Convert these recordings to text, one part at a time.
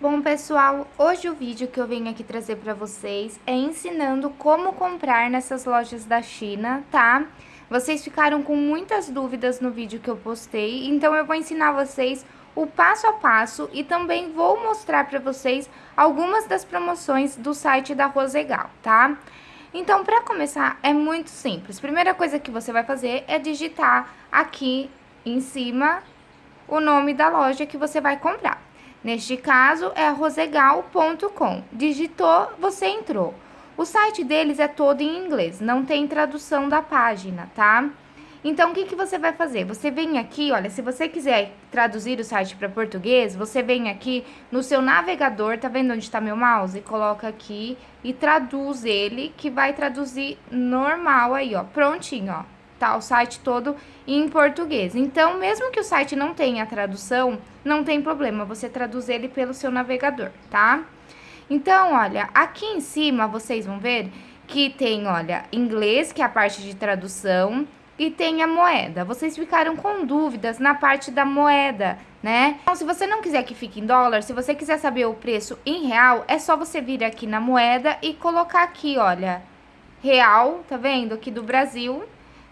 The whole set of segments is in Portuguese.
Bom, pessoal, hoje o vídeo que eu venho aqui trazer para vocês é ensinando como comprar nessas lojas da China, tá? Vocês ficaram com muitas dúvidas no vídeo que eu postei, então eu vou ensinar vocês o passo a passo e também vou mostrar para vocês algumas das promoções do site da Rosegal, tá? Então, para começar, é muito simples. Primeira coisa que você vai fazer é digitar aqui em cima o nome da loja que você vai comprar. Neste caso, é rosegal.com. Digitou, você entrou. O site deles é todo em inglês, não tem tradução da página, tá? Então, o que, que você vai fazer? Você vem aqui, olha, se você quiser traduzir o site para português, você vem aqui no seu navegador, tá vendo onde está meu mouse? Coloca aqui e traduz ele, que vai traduzir normal aí, ó, prontinho, ó tá o site todo em português. Então, mesmo que o site não tenha tradução, não tem problema, você traduz ele pelo seu navegador, tá? Então, olha, aqui em cima vocês vão ver que tem, olha, inglês, que é a parte de tradução, e tem a moeda. Vocês ficaram com dúvidas na parte da moeda, né? Então, se você não quiser que fique em dólar, se você quiser saber o preço em real, é só você vir aqui na moeda e colocar aqui, olha, real, tá vendo? Aqui do Brasil,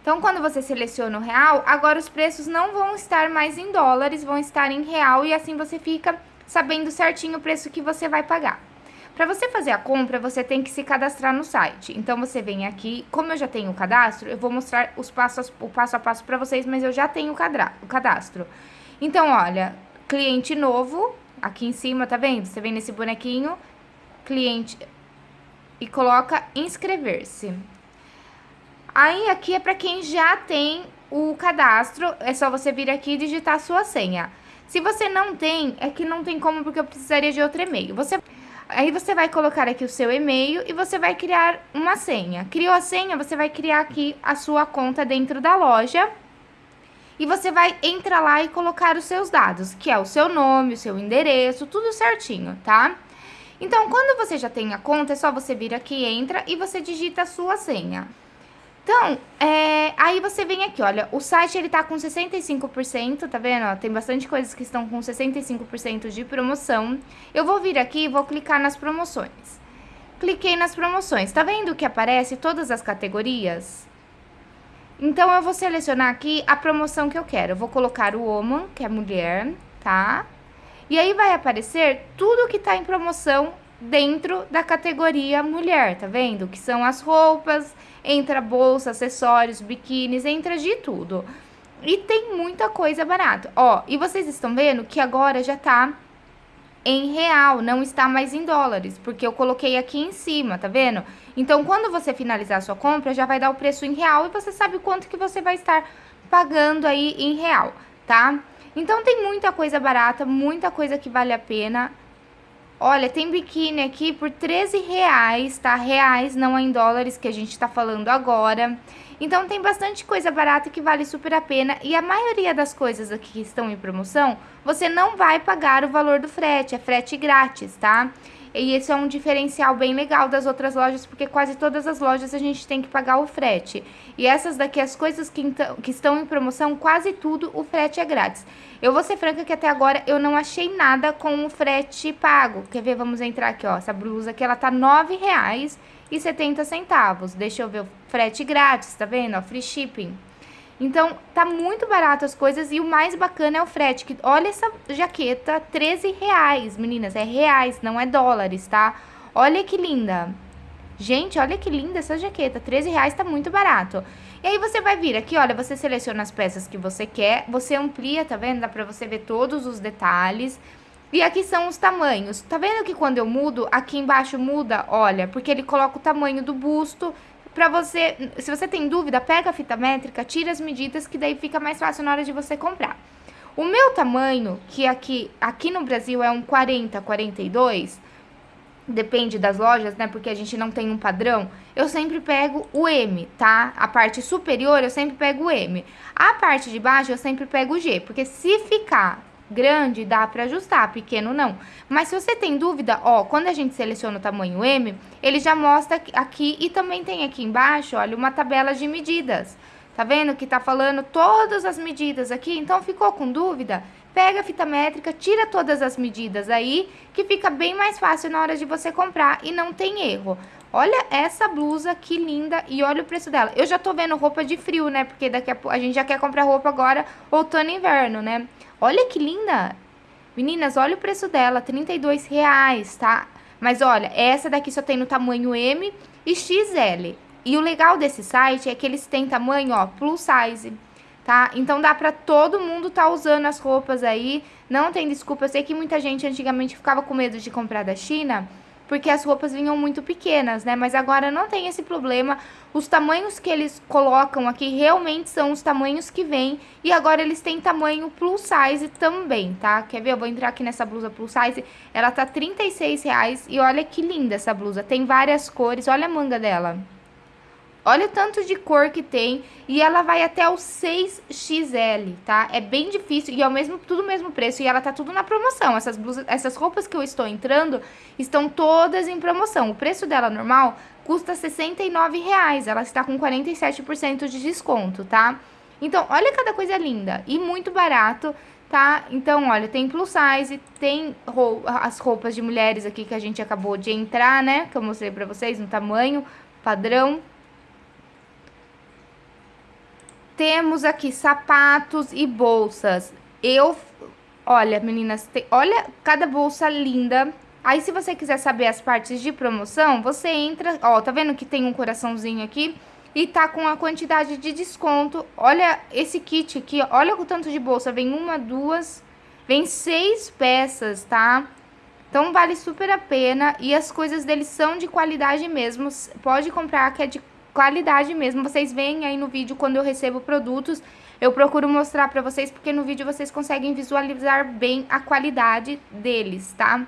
então, quando você seleciona o real, agora os preços não vão estar mais em dólares, vão estar em real e assim você fica sabendo certinho o preço que você vai pagar. Para você fazer a compra, você tem que se cadastrar no site. Então, você vem aqui, como eu já tenho o cadastro, eu vou mostrar os passos, o passo a passo para vocês, mas eu já tenho o cadastro. Então, olha, cliente novo, aqui em cima, tá vendo? Você vem nesse bonequinho, cliente, e coloca inscrever-se. Aí, aqui é para quem já tem o cadastro, é só você vir aqui e digitar sua senha. Se você não tem, é que não tem como, porque eu precisaria de outro e-mail. Você... Aí você vai colocar aqui o seu e-mail e você vai criar uma senha. Criou a senha, você vai criar aqui a sua conta dentro da loja. E você vai entrar lá e colocar os seus dados, que é o seu nome, o seu endereço, tudo certinho, tá? Então, quando você já tem a conta, é só você vir aqui, entra e você digita a sua senha. Então, é, aí você vem aqui, olha, o site ele tá com 65%, tá vendo? Tem bastante coisas que estão com 65% de promoção. Eu vou vir aqui e vou clicar nas promoções. Cliquei nas promoções, tá vendo que aparece todas as categorias? Então, eu vou selecionar aqui a promoção que eu quero. Eu vou colocar o woman, que é mulher, tá? E aí vai aparecer tudo que tá em promoção dentro da categoria mulher, tá vendo? Que são as roupas, entra bolsa, acessórios, biquínis, entra de tudo. E tem muita coisa barata. Ó, e vocês estão vendo que agora já tá em real, não está mais em dólares, porque eu coloquei aqui em cima, tá vendo? Então, quando você finalizar a sua compra, já vai dar o preço em real e você sabe quanto que você vai estar pagando aí em real, tá? Então, tem muita coisa barata, muita coisa que vale a pena. Olha, tem biquíni aqui por 13 reais, tá? Reais, não é em dólares que a gente tá falando agora. Então, tem bastante coisa barata que vale super a pena. E a maioria das coisas aqui que estão em promoção, você não vai pagar o valor do frete, é frete grátis, tá? E esse é um diferencial bem legal das outras lojas, porque quase todas as lojas a gente tem que pagar o frete. E essas daqui, as coisas que, então, que estão em promoção, quase tudo o frete é grátis. Eu vou ser franca que até agora eu não achei nada com o frete pago. Quer ver? Vamos entrar aqui, ó. Essa blusa aqui, ela tá R$ 9,70. Deixa eu ver o frete grátis, tá vendo? Ó, free shipping. Então, tá muito barato as coisas e o mais bacana é o frete. Que, olha essa jaqueta, 13 reais, meninas. É reais, não é dólares, tá? Olha que linda. Gente, olha que linda essa jaqueta. 13 reais tá muito barato. E aí você vai vir aqui, olha, você seleciona as peças que você quer. Você amplia, tá vendo? Dá pra você ver todos os detalhes. E aqui são os tamanhos. Tá vendo que quando eu mudo, aqui embaixo muda? Olha, porque ele coloca o tamanho do busto, Pra você, se você tem dúvida, pega a fita métrica, tira as medidas, que daí fica mais fácil na hora de você comprar. O meu tamanho, que aqui, aqui no Brasil é um 40, 42, depende das lojas, né, porque a gente não tem um padrão, eu sempre pego o M, tá? A parte superior eu sempre pego o M. A parte de baixo eu sempre pego o G, porque se ficar grande dá para ajustar, pequeno não. Mas se você tem dúvida, ó, quando a gente seleciona o tamanho M, ele já mostra aqui e também tem aqui embaixo, olha, uma tabela de medidas. Tá vendo que tá falando todas as medidas aqui? Então, ficou com dúvida? pega a fita métrica, tira todas as medidas aí, que fica bem mais fácil na hora de você comprar e não tem erro. Olha essa blusa, que linda, e olha o preço dela. Eu já tô vendo roupa de frio, né, porque daqui a a gente já quer comprar roupa agora, outono e inverno, né. Olha que linda. Meninas, olha o preço dela, R$ reais, tá? Mas olha, essa daqui só tem no tamanho M e XL. E o legal desse site é que eles têm tamanho, ó, plus size tá? Então dá pra todo mundo tá usando as roupas aí, não tem desculpa. Eu sei que muita gente antigamente ficava com medo de comprar da China, porque as roupas vinham muito pequenas, né? Mas agora não tem esse problema. Os tamanhos que eles colocam aqui realmente são os tamanhos que vêm. E agora eles têm tamanho plus size também, tá? Quer ver? Eu vou entrar aqui nessa blusa plus size. Ela tá 36,00 reais e olha que linda essa blusa. Tem várias cores, olha a manga dela. Olha o tanto de cor que tem e ela vai até o 6XL, tá? É bem difícil e é o mesmo, tudo o mesmo preço e ela tá tudo na promoção. Essas blusas, essas roupas que eu estou entrando estão todas em promoção. O preço dela normal custa R$ 69,00, ela está com 47% de desconto, tá? Então, olha cada coisa linda e muito barato, tá? Então, olha, tem plus size, tem as roupas de mulheres aqui que a gente acabou de entrar, né? Que eu mostrei pra vocês no tamanho padrão, temos aqui sapatos e bolsas. Eu, olha, meninas, tem, olha cada bolsa linda. Aí, se você quiser saber as partes de promoção, você entra, ó, tá vendo que tem um coraçãozinho aqui? E tá com a quantidade de desconto. Olha esse kit aqui, olha o tanto de bolsa. Vem uma, duas, vem seis peças, tá? Então, vale super a pena. E as coisas deles são de qualidade mesmo. Pode comprar que é de qualidade mesmo. Vocês veem aí no vídeo quando eu recebo produtos, eu procuro mostrar pra vocês, porque no vídeo vocês conseguem visualizar bem a qualidade deles, tá?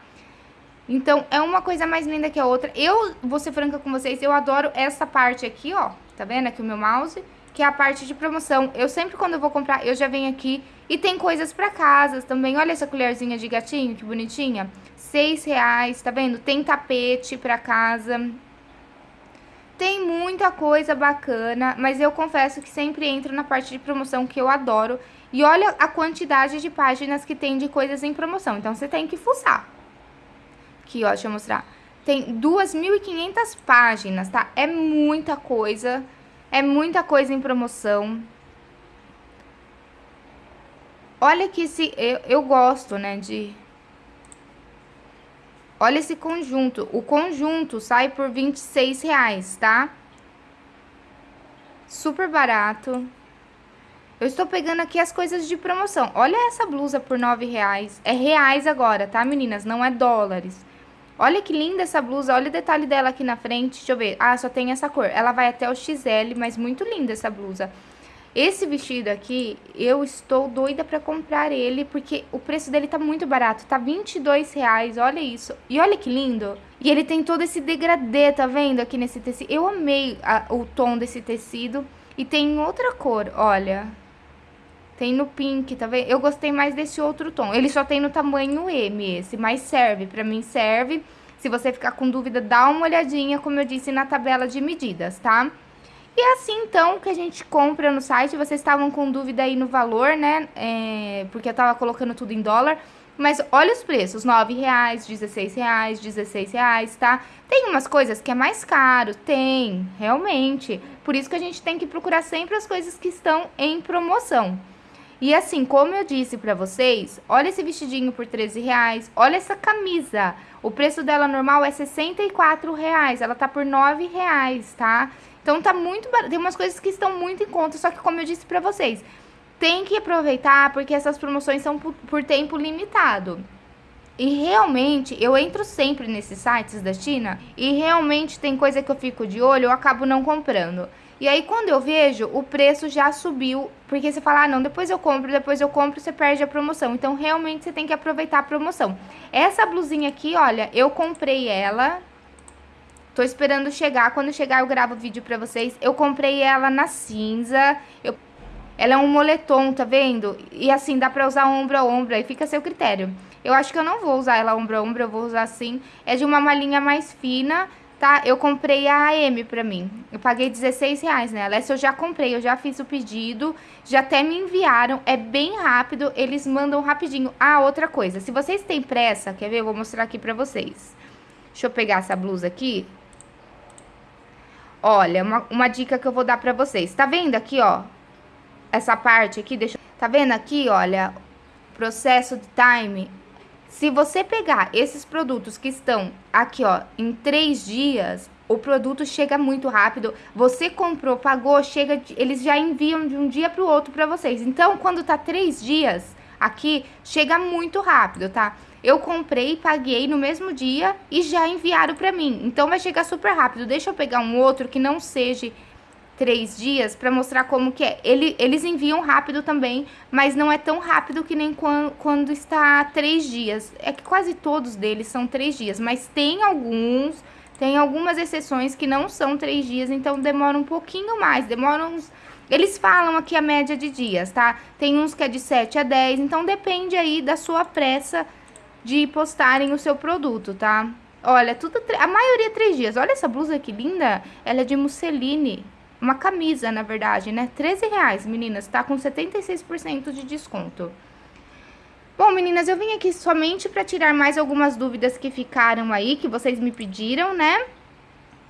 Então, é uma coisa mais linda que a outra. Eu, vou ser franca com vocês, eu adoro essa parte aqui, ó. Tá vendo aqui o meu mouse? Que é a parte de promoção. Eu sempre, quando eu vou comprar, eu já venho aqui e tem coisas pra casa também. Olha essa colherzinha de gatinho, que bonitinha. Seis reais, tá vendo? Tem tapete pra casa. Tem muita coisa bacana, mas eu confesso que sempre entro na parte de promoção que eu adoro. E olha a quantidade de páginas que tem de coisas em promoção. Então, você tem que fuçar. Aqui, ó, deixa eu mostrar. Tem 2.500 páginas, tá? É muita coisa. É muita coisa em promoção. Olha que se... Eu, eu gosto, né, de Olha esse conjunto. O conjunto sai por 26 reais, tá? Super barato. Eu estou pegando aqui as coisas de promoção. Olha essa blusa por 9 reais. É reais agora, tá, meninas? Não é dólares. Olha que linda essa blusa. Olha o detalhe dela aqui na frente. Deixa eu ver. Ah, só tem essa cor. Ela vai até o XL, mas muito linda essa blusa. Esse vestido aqui, eu estou doida pra comprar ele, porque o preço dele tá muito barato, tá 22 reais, olha isso. E olha que lindo. E ele tem todo esse degradê, tá vendo aqui nesse tecido? Eu amei a, o tom desse tecido. E tem outra cor, olha. Tem no pink, tá vendo? Eu gostei mais desse outro tom. Ele só tem no tamanho M esse, mas serve, pra mim serve. Se você ficar com dúvida, dá uma olhadinha, como eu disse, na tabela de medidas, tá? E é assim, então, que a gente compra no site. Vocês estavam com dúvida aí no valor, né? É, porque eu tava colocando tudo em dólar. Mas olha os preços, R$ reais, R$ reais, R$ reais, tá? Tem umas coisas que é mais caro, tem, realmente. Por isso que a gente tem que procurar sempre as coisas que estão em promoção. E assim, como eu disse pra vocês, olha esse vestidinho por 13 reais, olha essa camisa. O preço dela normal é 64 reais, ela tá por 9 reais, tá? Então tá muito barato. Tem umas coisas que estão muito em conta, só que como eu disse pra vocês, tem que aproveitar porque essas promoções são por, por tempo limitado. E realmente, eu entro sempre nesses sites da China e realmente tem coisa que eu fico de olho, eu acabo não comprando. E aí, quando eu vejo, o preço já subiu, porque você fala, ah, não, depois eu compro, depois eu compro, você perde a promoção. Então, realmente, você tem que aproveitar a promoção. Essa blusinha aqui, olha, eu comprei ela Tô esperando chegar. Quando chegar, eu gravo o vídeo pra vocês. Eu comprei ela na cinza. Eu... Ela é um moletom, tá vendo? E assim, dá pra usar ombro a ombro. Aí fica a seu critério. Eu acho que eu não vou usar ela ombro a ombro. Eu vou usar assim. É de uma malinha mais fina, tá? Eu comprei a AM pra mim. Eu paguei 16 reais nela. Essa eu já comprei, eu já fiz o pedido, já até me enviaram. É bem rápido, eles mandam rapidinho. Ah, outra coisa, se vocês têm pressa, quer ver? Eu vou mostrar aqui pra vocês. Deixa eu pegar essa blusa aqui. Olha, uma, uma dica que eu vou dar pra vocês. Tá vendo aqui, ó? Essa parte aqui, deixa... Tá vendo aqui, olha? Processo de time se você pegar esses produtos que estão aqui, ó, em três dias, o produto chega muito rápido. Você comprou, pagou, chega, eles já enviam de um dia para o outro para vocês. Então, quando tá três dias aqui, chega muito rápido, tá? Eu comprei, paguei no mesmo dia e já enviaram para mim. Então, vai chegar super rápido. Deixa eu pegar um outro que não seja três dias para mostrar como que é. Ele, eles enviam rápido também, mas não é tão rápido que nem quando, quando está três dias. É que quase todos deles são três dias, mas tem alguns, tem algumas exceções que não são três dias, então demora um pouquinho mais, demoram uns... Eles falam aqui a média de dias, tá? Tem uns que é de 7 a 10, então depende aí da sua pressa de postarem o seu produto, tá? Olha, tudo a maioria é três dias. Olha essa blusa que linda, ela é de musseline. Uma camisa, na verdade, né? 13 reais, meninas, tá com 76% de desconto. Bom, meninas, eu vim aqui somente para tirar mais algumas dúvidas que ficaram aí, que vocês me pediram, né?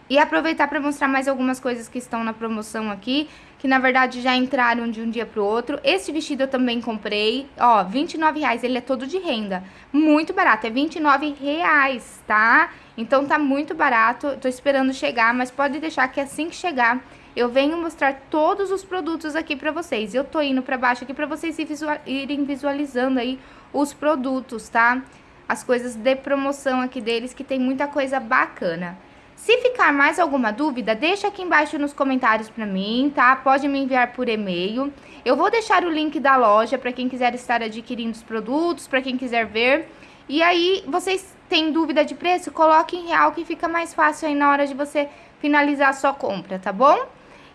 E aproveitar para mostrar mais algumas coisas que estão na promoção aqui, que na verdade já entraram de um dia pro outro. Esse vestido eu também comprei, ó, 29 reais, ele é todo de renda. Muito barato, é 29 reais, tá? Então tá muito barato, tô esperando chegar, mas pode deixar que assim que chegar eu venho mostrar todos os produtos aqui pra vocês. Eu tô indo pra baixo aqui pra vocês irem visualizando aí os produtos, tá? As coisas de promoção aqui deles, que tem muita coisa bacana. Se ficar mais alguma dúvida, deixa aqui embaixo nos comentários pra mim, tá? Pode me enviar por e-mail. Eu vou deixar o link da loja pra quem quiser estar adquirindo os produtos, pra quem quiser ver. E aí, vocês têm dúvida de preço? Coloque em real que fica mais fácil aí na hora de você finalizar a sua compra, tá bom?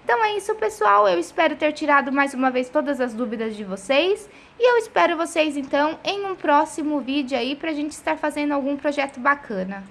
Então é isso, pessoal. Eu espero ter tirado mais uma vez todas as dúvidas de vocês. E eu espero vocês, então, em um próximo vídeo aí pra gente estar fazendo algum projeto bacana.